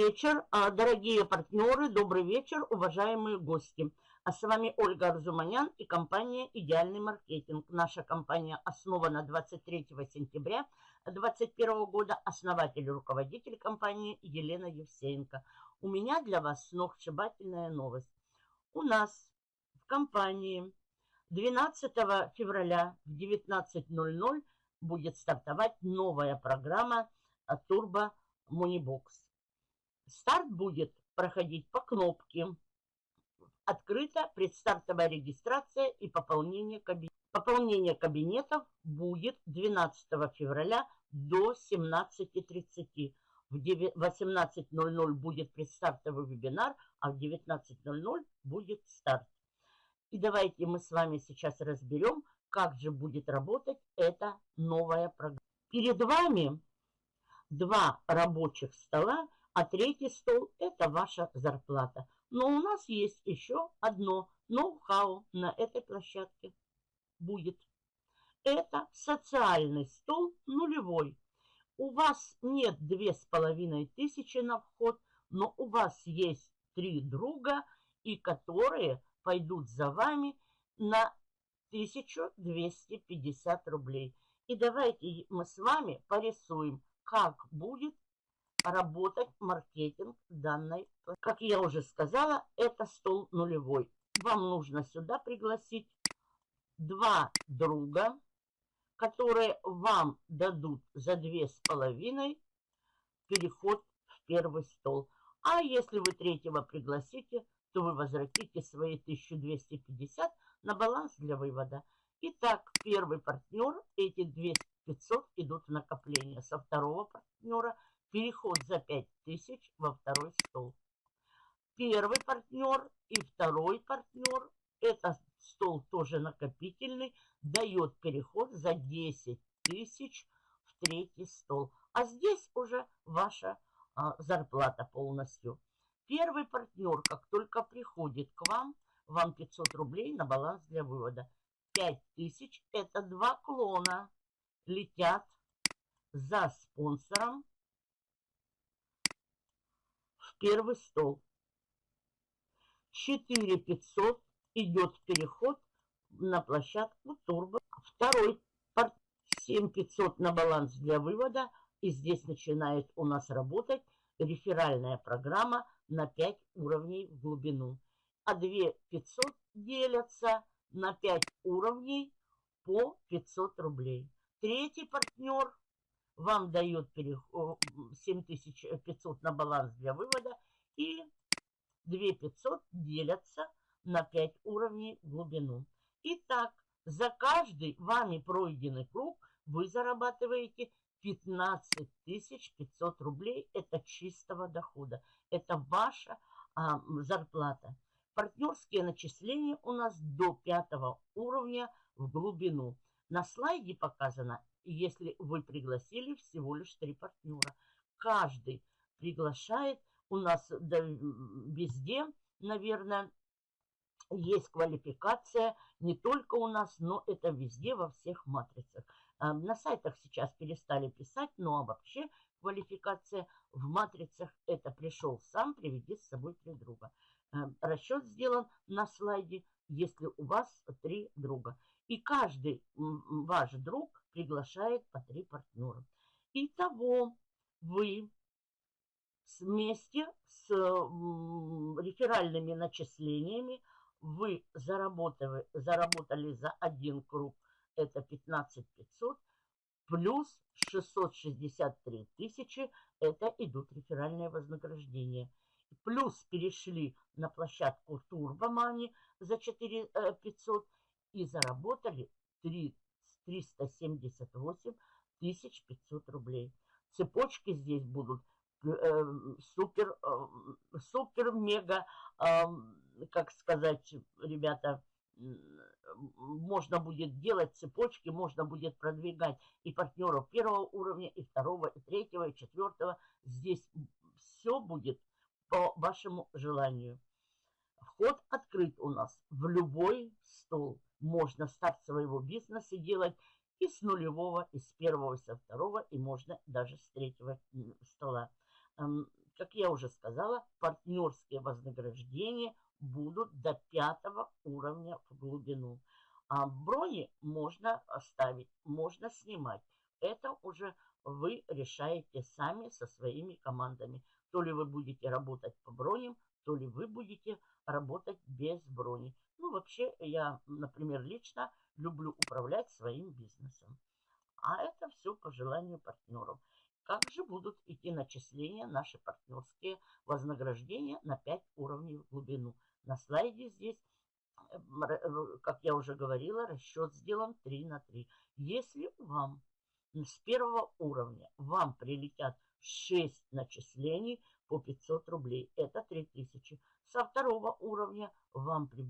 вечер, а, дорогие партнеры, добрый вечер, уважаемые гости. А с вами Ольга Арзуманян и компания «Идеальный маркетинг». Наша компания основана 23 сентября 2021 года. Основатель и руководитель компании Елена Евсеенко. У меня для вас сногсшибательная новость. У нас в компании 12 февраля в 19.00 будет стартовать новая программа Turbo Moneybox. Старт будет проходить по кнопке. Открыта предстартовая регистрация и пополнение кабинетов. Пополнение кабинетов будет 12 февраля до 17.30. В 18.00 будет предстартовый вебинар, а в 19.00 будет старт. И давайте мы с вами сейчас разберем, как же будет работать эта новая программа. Перед вами два рабочих стола, а третий стол – это ваша зарплата. Но у нас есть еще одно ноу-хау на этой площадке будет. Это социальный стол нулевой. У вас нет две с половиной тысячи на вход, но у вас есть три друга, и которые пойдут за вами на 1250 рублей. И давайте мы с вами порисуем, как будет работать маркетинг данной. Как я уже сказала, это стол нулевой. Вам нужно сюда пригласить два друга, которые вам дадут за две с половиной переход в первый стол. А если вы третьего пригласите, то вы возвратите свои 1250 на баланс для вывода. Итак, первый партнер, эти 2500 идут в накопление. Со второго партнера переход за 5000 во второй стол. Первый партнер и второй партнер, это стол тоже накопительный, дает переход за 10 тысяч в третий стол. А здесь уже ваша а, зарплата полностью. Первый партнер, как только приходит к вам, вам 500 рублей на баланс для вывода. 5000 – это два клона летят за спонсором первый стол. 4500 идет переход на площадку Турбо. Второй порт 7500 на баланс для вывода. И здесь начинает у нас работать реферальная программа на 5 уровней в глубину а 2 500 делятся на 5 уровней по 500 рублей. Третий партнер вам дает 7500 на баланс для вывода и 2 500 делятся на 5 уровней глубину. Итак, за каждый вами пройденный круг вы зарабатываете 15 500 рублей. Это чистого дохода. Это ваша а, зарплата. Партнерские начисления у нас до пятого уровня в глубину. На слайде показано, если вы пригласили всего лишь три партнера. Каждый приглашает. У нас да, везде, наверное, есть квалификация. Не только у нас, но это везде, во всех матрицах. А, на сайтах сейчас перестали писать, но вообще квалификация в матрицах это пришел сам, приведи с собой три друга. Э, расчет сделан на слайде, если у вас три друга. И каждый ваш друг приглашает по три партнера. Итого вы вместе с реферальными начислениями вы заработали, заработали за один круг, это 15 500, плюс 663 тысячи, это идут реферальные вознаграждения плюс перешли на площадку Турбомани за 4 500 и заработали 3, 378 тысяч 500 рублей. Цепочки здесь будут э, супер, э, супер, мега, э, как сказать, ребята, можно будет делать цепочки, можно будет продвигать и партнеров первого уровня, и второго, и третьего, и четвертого. Здесь все будет по вашему желанию. Вход открыт у нас в любой стол. Можно старт своего бизнеса делать и с нулевого, и с первого, и со второго, и можно даже с третьего стола. как я уже сказала, партнерские вознаграждения будут до пятого уровня в глубину. А брони можно оставить, можно снимать. Это уже вы решаете сами со своими командами. То ли вы будете работать по броням, то ли вы будете работать без брони. Ну, вообще, я, например, лично люблю управлять своим бизнесом. А это все по желанию партнеров. Как же будут идти начисления, наши партнерские вознаграждения на 5 уровней в глубину? На слайде здесь, э, э, как я уже говорила, расчет сделан 3 на 3. Если вам с первого уровня вам прилетят 6 начислений по 500 рублей, это 3000. Со второго уровня вам при,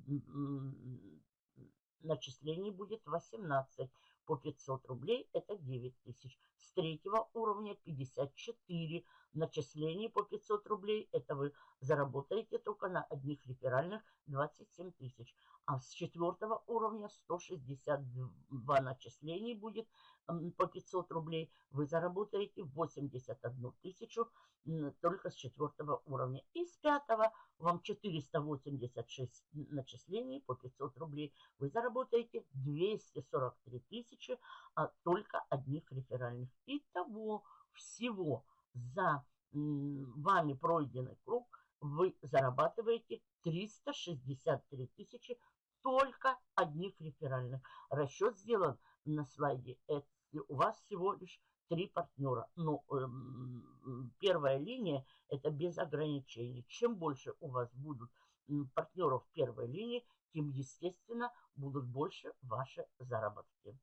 начислений будет 18 по 500 рублей, это 9 тысяч. С третьего уровня 54 начислений по 500 рублей, это вы заработаете только на одних реферальных 27 тысяч. А с четвертого уровня 162 начислений будет по 500 рублей, вы заработаете 81 тысячу только с четвертого уровня. И с пятого вам 486 начислений по 500 рублей. Вы заработаете 243 тысячи а только одних реферальных. Итого всего за вами пройденный круг вы зарабатываете 363 тысячи только одних реферальных. Расчет сделан на слайде. Это у вас всего лишь три партнера. Но э, первая линия это без ограничений. Чем больше у вас будут партнеров первой линии, тем, естественно, будут больше ваши заработки.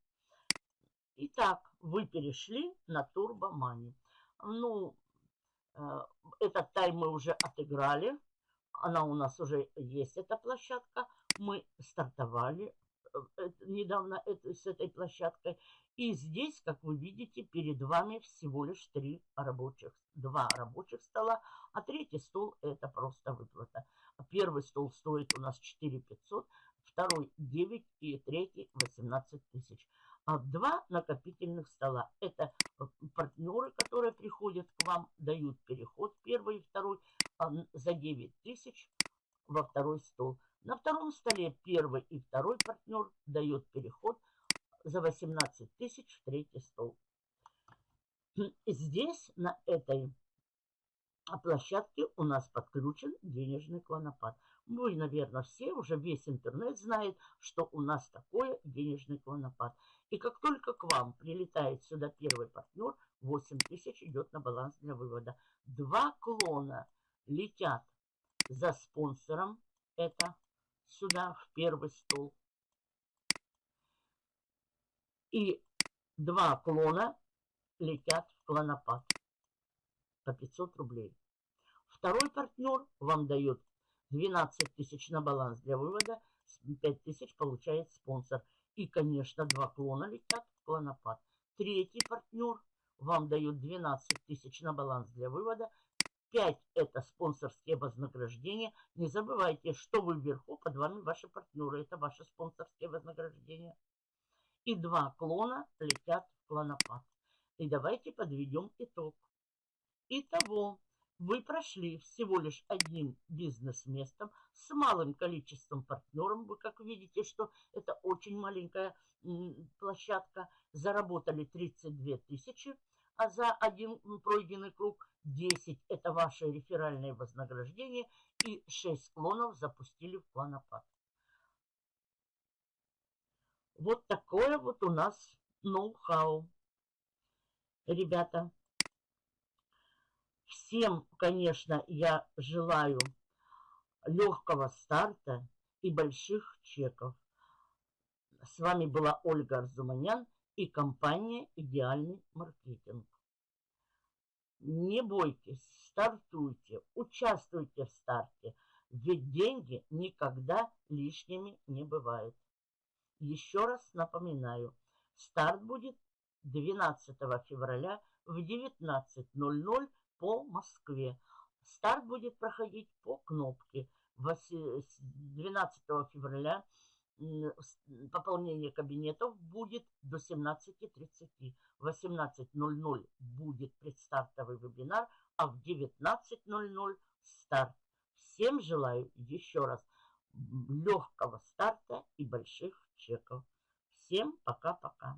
Итак, вы перешли на турбомани. Ну, э, этот тайм мы уже отыграли. Она у нас уже есть, эта площадка. Мы стартовали э, недавно с этой площадкой. И здесь, как вы видите, перед вами всего лишь три рабочих, два рабочих стола, а третий стол это просто выплата. Первый стол стоит у нас 4 500, второй 9 и третий 18 тысяч. А два накопительных стола это партнеры, которые приходят к вам, дают переход первый и второй а, за 9 тысяч во второй стол. На втором столе первый и второй партнер дает переход за 18 тысяч в третий стол. Здесь, на этой площадке, у нас подключен денежный клонопад. Вы, наверное, все, уже весь интернет знает, что у нас такое денежный клонопад. И как только к вам прилетает сюда первый партнер, 8 тысяч идет на баланс для вывода. Два клона летят за спонсором, это сюда в первый стол. И два клона летят в клонопад по 500 рублей. Второй партнер вам дает 12 тысяч на баланс для вывода, 5 тысяч получает спонсор. И, конечно, два клона летят в клонопад. Третий партнер вам дает 12 тысяч на баланс для вывода, 5 это спонсорские вознаграждения. Не забывайте, что вы вверху, под вами ваши партнеры. Это ваши спонсорские вознаграждения и два клона летят в клонопад. И давайте подведем итог. Итого, вы прошли всего лишь одним бизнес-местом с малым количеством партнеров. Вы как видите, что это очень маленькая площадка. Заработали 32 тысячи, а за один пройденный круг 10 это ваше реферальное вознаграждение и 6 клонов запустили в клонопад. Вот такое вот у нас ноу-хау. Ребята, всем, конечно, я желаю легкого старта и больших чеков. С вами была Ольга Арзуманян и компания «Идеальный маркетинг». Не бойтесь, стартуйте, участвуйте в старте, ведь деньги никогда лишними не бывают. Еще раз напоминаю, старт будет 12 февраля в 19.00 по Москве. Старт будет проходить по кнопке. 12 февраля пополнение кабинетов будет до 17.30. В 18.00 будет предстартовый вебинар, а в 19.00 старт. Всем желаю еще раз легкого старта и больших чеков. Всем пока-пока.